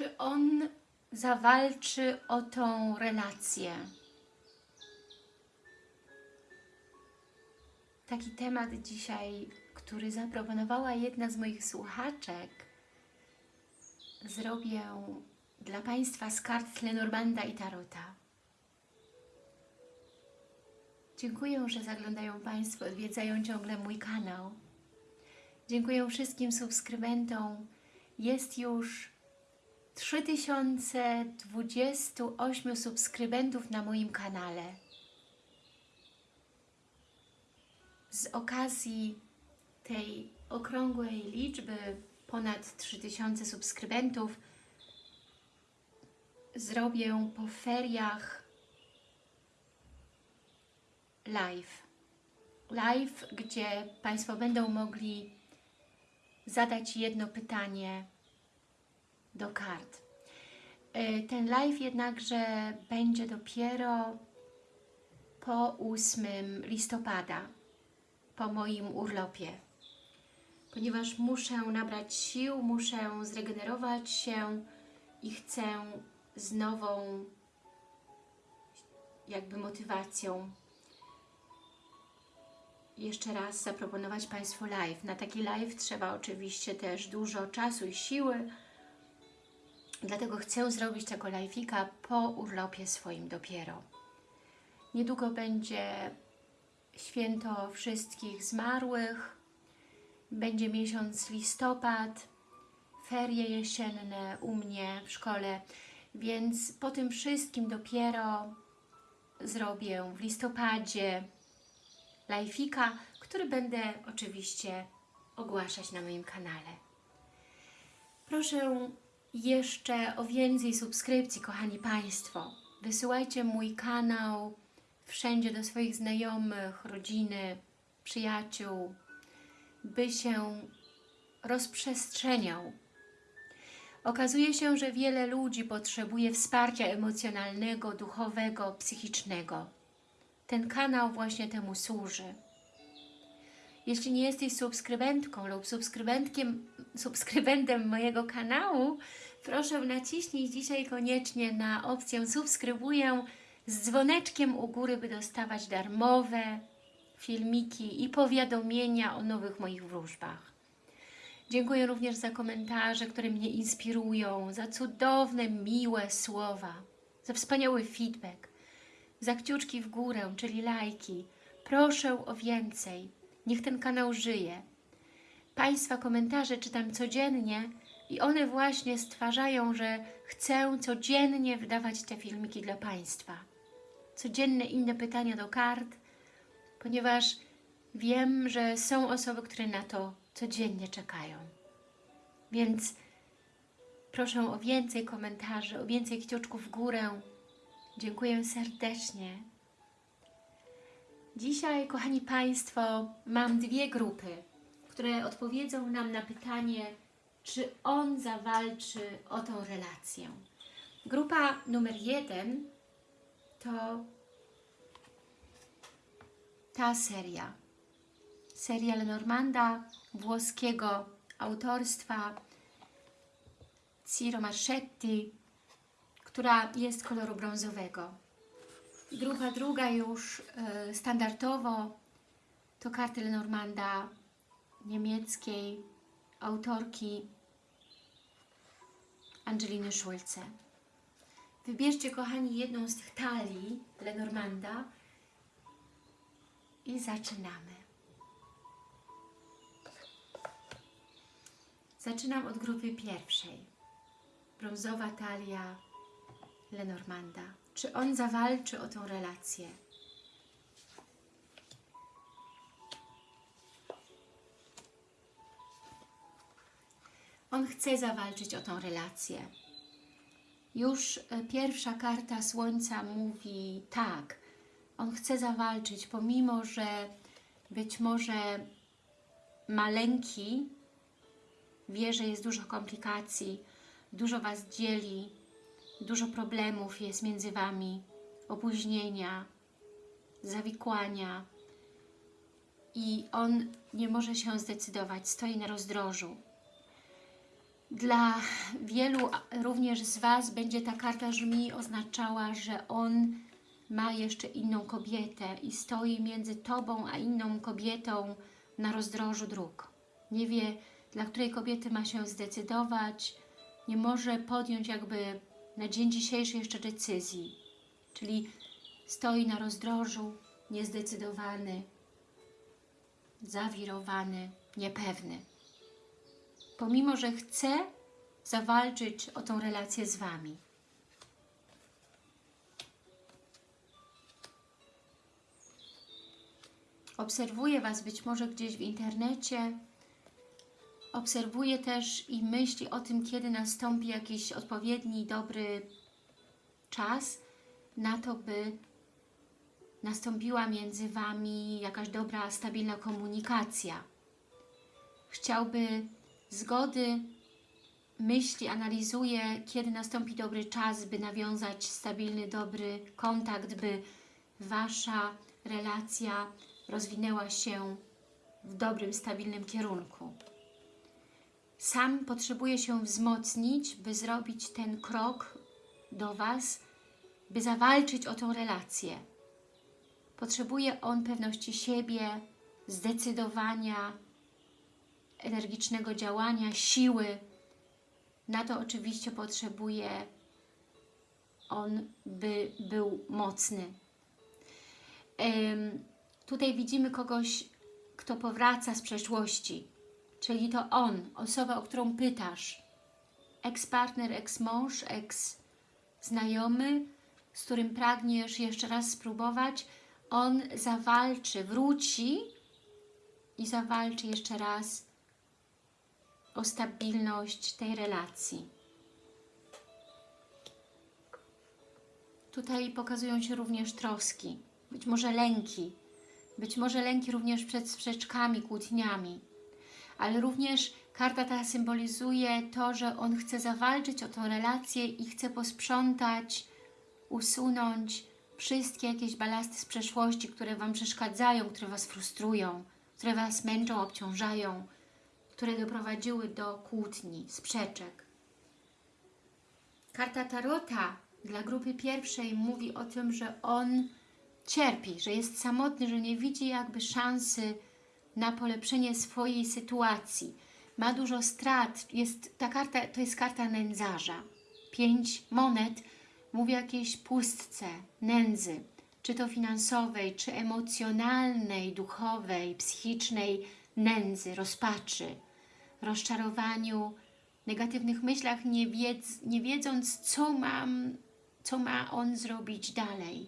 Czy on zawalczy o tą relację? Taki temat dzisiaj, który zaproponowała jedna z moich słuchaczek, zrobię dla Państwa z kart Lenormanda i Tarota. Dziękuję, że zaglądają Państwo, odwiedzają ciągle mój kanał. Dziękuję wszystkim subskrybentom. Jest już 3028 subskrybentów na moim kanale. Z okazji tej okrągłej liczby ponad 3000 subskrybentów zrobię po feriach live. Live, gdzie Państwo będą mogli zadać jedno pytanie do kart. E, Ten live jednakże będzie dopiero po 8 listopada, po moim urlopie. Ponieważ muszę nabrać sił, muszę zregenerować się i chcę z nową jakby motywacją jeszcze raz zaproponować Państwu live. Na taki live trzeba oczywiście też dużo czasu i siły, dlatego chcę zrobić tego live'ika po urlopie swoim dopiero. Niedługo będzie święto wszystkich zmarłych, będzie miesiąc listopad, ferie jesienne u mnie w szkole, więc po tym wszystkim dopiero zrobię w listopadzie live'ika, który będę oczywiście ogłaszać na moim kanale. Proszę jeszcze o więcej subskrypcji, kochani Państwo. Wysyłajcie mój kanał wszędzie do swoich znajomych, rodziny, przyjaciół, by się rozprzestrzeniał. Okazuje się, że wiele ludzi potrzebuje wsparcia emocjonalnego, duchowego, psychicznego. Ten kanał właśnie temu służy. Jeśli nie jesteś subskrybentką lub subskrybentkiem, subskrybentem mojego kanału, proszę naciśnij dzisiaj koniecznie na opcję subskrybuję z dzwoneczkiem u góry, by dostawać darmowe filmiki i powiadomienia o nowych moich wróżbach. Dziękuję również za komentarze, które mnie inspirują, za cudowne, miłe słowa, za wspaniały feedback, za kciuczki w górę, czyli lajki. Proszę o więcej. Niech ten kanał żyje. Państwa komentarze czytam codziennie i one właśnie stwarzają, że chcę codziennie wydawać te filmiki dla Państwa. Codzienne inne pytania do kart, ponieważ wiem, że są osoby, które na to codziennie czekają. Więc proszę o więcej komentarzy, o więcej kciuczków w górę. Dziękuję serdecznie. Dzisiaj, kochani Państwo, mam dwie grupy, które odpowiedzą nam na pytanie, czy on zawalczy o tą relację. Grupa numer jeden to ta seria. Seria Lenormanda, włoskiego autorstwa Ciro Marchetti, która jest koloru brązowego. Grupa druga już e, standardowo to karty Lenormanda niemieckiej autorki Angeliny Schulze. Wybierzcie, kochani, jedną z tych talii Lenormanda i zaczynamy. Zaczynam od grupy pierwszej. Brązowa talia Lenormanda. Czy on zawalczy o tą relację? On chce zawalczyć o tą relację. Już e, pierwsza karta Słońca mówi tak, on chce zawalczyć, pomimo, że być może ma lęki, wie, że jest dużo komplikacji, dużo Was dzieli, dużo problemów jest między Wami, opóźnienia, zawikłania i on nie może się zdecydować, stoi na rozdrożu. Dla wielu również z Was będzie ta karta żmi oznaczała, że on ma jeszcze inną kobietę i stoi między Tobą a inną kobietą na rozdrożu dróg. Nie wie, dla której kobiety ma się zdecydować, nie może podjąć jakby na dzień dzisiejszy jeszcze decyzji. Czyli stoi na rozdrożu, niezdecydowany, zawirowany, niepewny. Pomimo, że chce zawalczyć o tą relację z Wami. Obserwuje Was być może gdzieś w internecie, obserwuje też i myśli o tym, kiedy nastąpi jakiś odpowiedni, dobry czas na to, by nastąpiła między Wami jakaś dobra, stabilna komunikacja. Chciałby zgody, myśli, analizuje, kiedy nastąpi dobry czas, by nawiązać stabilny, dobry kontakt, by Wasza relacja rozwinęła się w dobrym, stabilnym kierunku. Sam potrzebuje się wzmocnić, by zrobić ten krok do Was, by zawalczyć o tą relację. Potrzebuje on pewności siebie, zdecydowania, energicznego działania, siły. Na to oczywiście potrzebuje on, by był mocny. Tutaj widzimy kogoś, kto powraca z przeszłości, czyli to on, osoba, o którą pytasz. Ex-partner, ex-mąż, ex-znajomy, z którym pragniesz jeszcze raz spróbować, on zawalczy, wróci i zawalczy jeszcze raz o stabilność tej relacji. Tutaj pokazują się również troski, być może lęki, być może lęki również przed sprzeczkami, kłótniami, ale również karta ta symbolizuje to, że on chce zawalczyć o tą relację i chce posprzątać, usunąć wszystkie jakieś balasty z przeszłości, które Wam przeszkadzają, które Was frustrują, które Was męczą, obciążają, które doprowadziły do kłótni, sprzeczek. Karta Tarota dla grupy pierwszej mówi o tym, że on cierpi, że jest samotny, że nie widzi jakby szansy na polepszenie swojej sytuacji. Ma dużo strat. Jest, ta karta to jest karta nędzarza. Pięć monet mówi o jakiejś pustce, nędzy, czy to finansowej, czy emocjonalnej, duchowej, psychicznej nędzy, rozpaczy rozczarowaniu, negatywnych myślach, nie, wiedz, nie wiedząc, co, mam, co ma on zrobić dalej.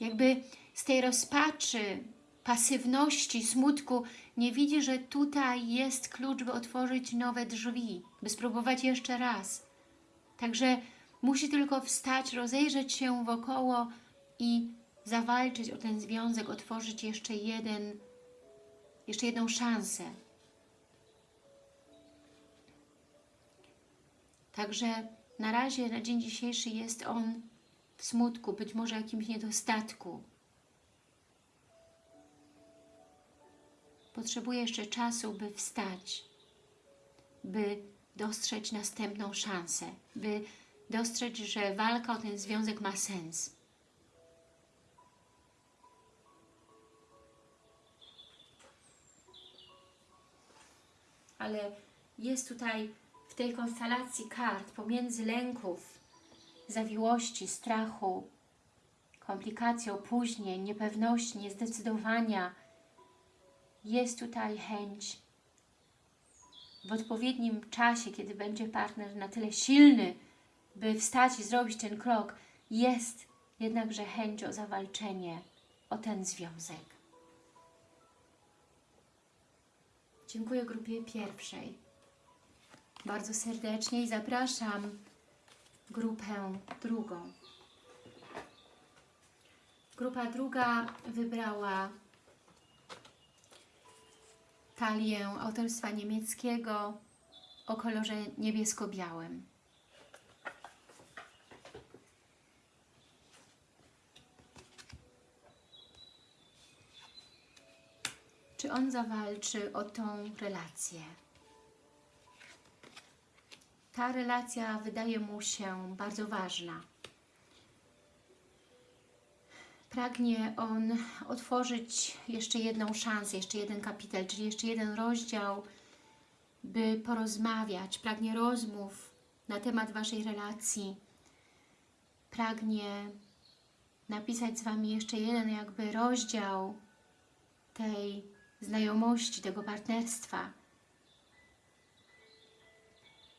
Jakby z tej rozpaczy, pasywności, smutku nie widzi, że tutaj jest klucz, by otworzyć nowe drzwi, by spróbować jeszcze raz. Także musi tylko wstać, rozejrzeć się wokoło i zawalczyć o ten związek, otworzyć jeszcze jeden, jeszcze jedną szansę. Także na razie, na dzień dzisiejszy jest on w smutku, być może jakimś niedostatku. Potrzebuje jeszcze czasu, by wstać, by dostrzec następną szansę, by dostrzec, że walka o ten związek ma sens. Ale jest tutaj w tej konstelacji kart pomiędzy lęków, zawiłości, strachu, komplikacji, opóźnień, niepewności, niezdecydowania jest tutaj chęć w odpowiednim czasie, kiedy będzie partner na tyle silny, by wstać i zrobić ten krok, jest jednakże chęć o zawalczenie o ten związek. Dziękuję grupie pierwszej bardzo serdecznie i zapraszam grupę drugą. Grupa druga wybrała talię autorstwa niemieckiego o kolorze niebiesko-białym. Czy on zawalczy o tą relację? ta relacja wydaje mu się bardzo ważna. Pragnie on otworzyć jeszcze jedną szansę, jeszcze jeden kapitel, czyli jeszcze jeden rozdział, by porozmawiać. Pragnie rozmów na temat Waszej relacji. Pragnie napisać z Wami jeszcze jeden jakby rozdział tej znajomości, tego partnerstwa.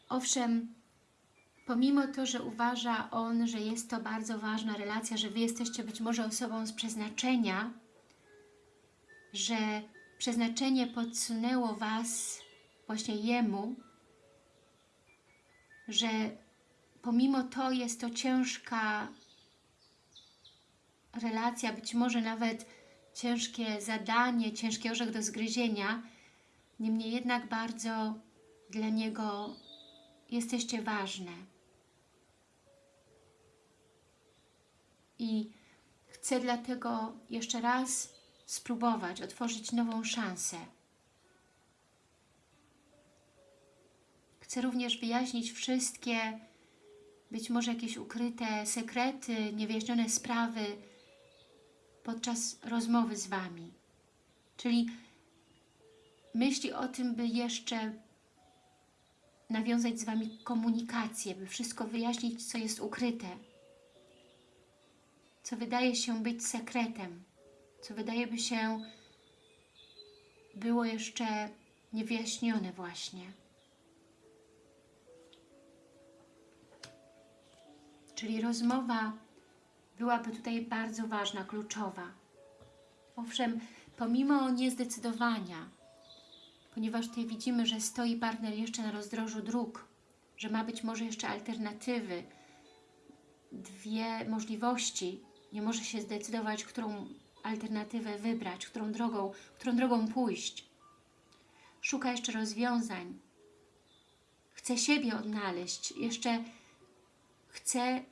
Owszem, pomimo to, że uważa on, że jest to bardzo ważna relacja, że Wy jesteście być może osobą z przeznaczenia, że przeznaczenie podsunęło Was właśnie Jemu, że pomimo to jest to ciężka relacja, być może nawet ciężkie zadanie, ciężki orzech do zgryzienia, niemniej jednak bardzo dla Niego jesteście ważne. I chcę dlatego jeszcze raz spróbować otworzyć nową szansę. Chcę również wyjaśnić wszystkie, być może jakieś ukryte sekrety, niewyjaśnione sprawy podczas rozmowy z Wami. Czyli myśli o tym, by jeszcze nawiązać z Wami komunikację, by wszystko wyjaśnić, co jest ukryte, co wydaje się być sekretem, co wydaje by się było jeszcze niewyjaśnione właśnie. Czyli rozmowa byłaby tutaj bardzo ważna, kluczowa. Owszem, pomimo niezdecydowania, ponieważ tutaj widzimy, że stoi partner jeszcze na rozdrożu dróg, że ma być może jeszcze alternatywy, dwie możliwości, nie może się zdecydować, którą alternatywę wybrać, którą drogą, którą drogą pójść. Szuka jeszcze rozwiązań. Chce siebie odnaleźć, jeszcze chce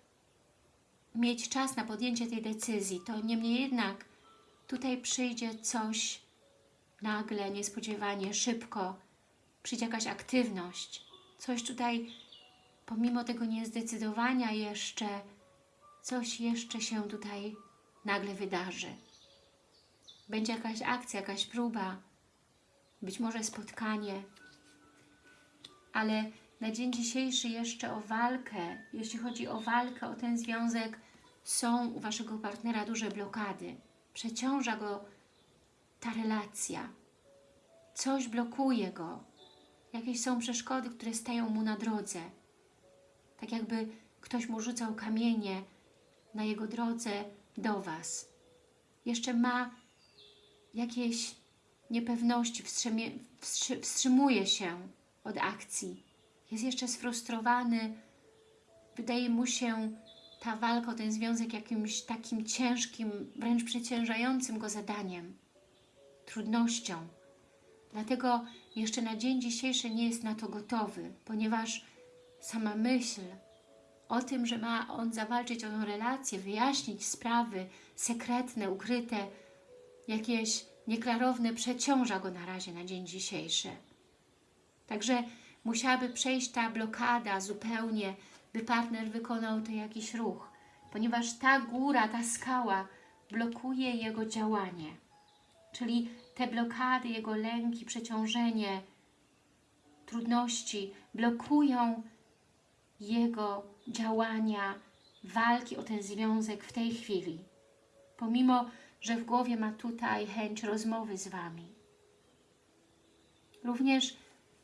mieć czas na podjęcie tej decyzji. To niemniej jednak tutaj przyjdzie coś nagle, niespodziewanie, szybko, przyjdzie jakaś aktywność. Coś tutaj, pomimo tego niezdecydowania jeszcze, coś jeszcze się tutaj nagle wydarzy. Będzie jakaś akcja, jakaś próba, być może spotkanie, ale na dzień dzisiejszy jeszcze o walkę, jeśli chodzi o walkę, o ten związek, są u Waszego partnera duże blokady. Przeciąża go ta relacja. Coś blokuje go. Jakieś są przeszkody, które stają mu na drodze. Tak jakby ktoś mu rzucał kamienie na jego drodze do Was. Jeszcze ma jakieś niepewności, wstrzymuje się od akcji. Jest jeszcze sfrustrowany. Wydaje mu się ta walka o ten związek jakimś takim ciężkim, wręcz przeciężającym go zadaniem, trudnością. Dlatego jeszcze na dzień dzisiejszy nie jest na to gotowy, ponieważ sama myśl o tym, że ma on zawalczyć o tę relację, wyjaśnić sprawy sekretne, ukryte, jakieś nieklarowne, przeciąża go na razie na dzień dzisiejszy. Także musiałaby przejść ta blokada zupełnie, by partner wykonał to jakiś ruch, ponieważ ta góra, ta skała blokuje jego działanie. Czyli te blokady, jego lęki, przeciążenie, trudności blokują jego działania, walki o ten związek w tej chwili. Pomimo, że w głowie ma tutaj chęć rozmowy z Wami. Również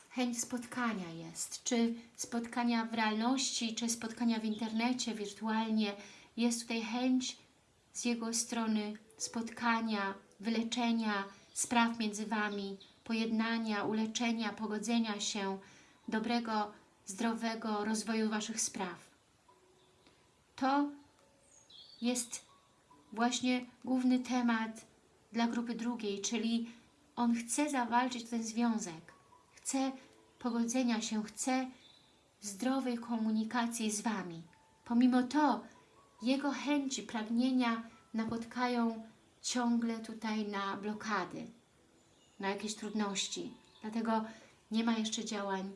chęć spotkania jest, czy spotkania w realności, czy spotkania w internecie, wirtualnie. Jest tutaj chęć z jego strony spotkania, wyleczenia spraw między Wami, pojednania, uleczenia, pogodzenia się, dobrego, zdrowego rozwoju Waszych spraw. To jest właśnie główny temat dla grupy drugiej, czyli on chce zawalczyć ten związek, chce pogodzenia się, chce zdrowej komunikacji z Wami. Pomimo to jego chęci, pragnienia napotkają ciągle tutaj na blokady, na jakieś trudności. Dlatego nie ma jeszcze działań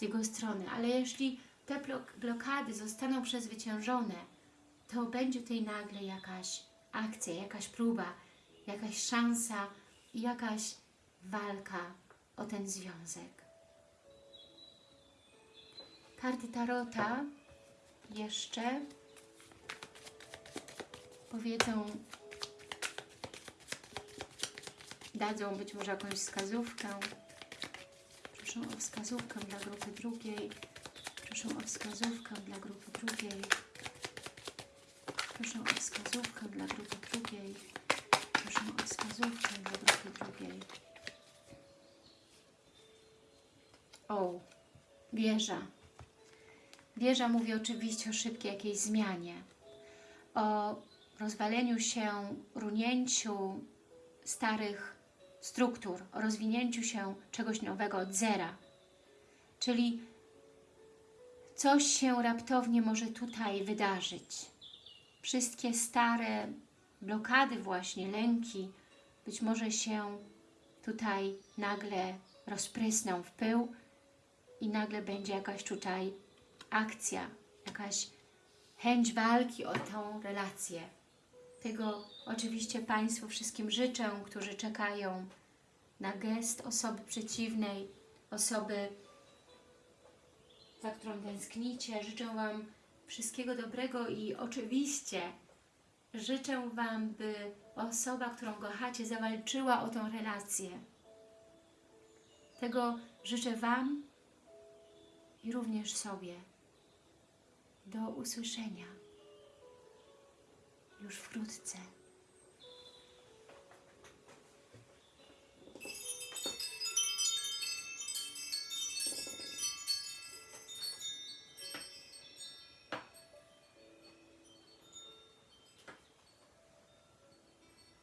z jego strony, ale jeśli te blok- blokady zostaną przezwyciężone, to będzie tutaj nagle jakaś akcja, jakaś próba, jakaś szansa jakaś walka o ten związek. Karty Tarota jeszcze powiedzą, dadzą być może jakąś wskazówkę. Proszę o wskazówkę dla grupy drugiej. Proszę o wskazówkę dla grupy drugiej. Proszę o wskazówkę dla grupy drugiej. Proszę o wskazówkę dla grupy drugiej. O, wieża. Wieża mówi oczywiście o szybkiej jakiejś zmianie, o rozwaleniu się, runięciu starych struktur, o rozwinięciu się czegoś nowego od zera. Czyli coś się raptownie może tutaj wydarzyć. Wszystkie stare blokady właśnie, lęki, być może się tutaj nagle rozprysną w pył i nagle będzie jakaś tutaj akcja, jakaś chęć walki o tą relację. Tego oczywiście Państwu wszystkim życzę, którzy czekają na gest osoby przeciwnej, osoby, za którą tęsknicie. Życzę Wam wszystkiego dobrego i oczywiście życzę Wam, by osoba, którą kochacie, zawalczyła o tą relację. Tego życzę Wam i również sobie. Do usłyszenia już wkrótce.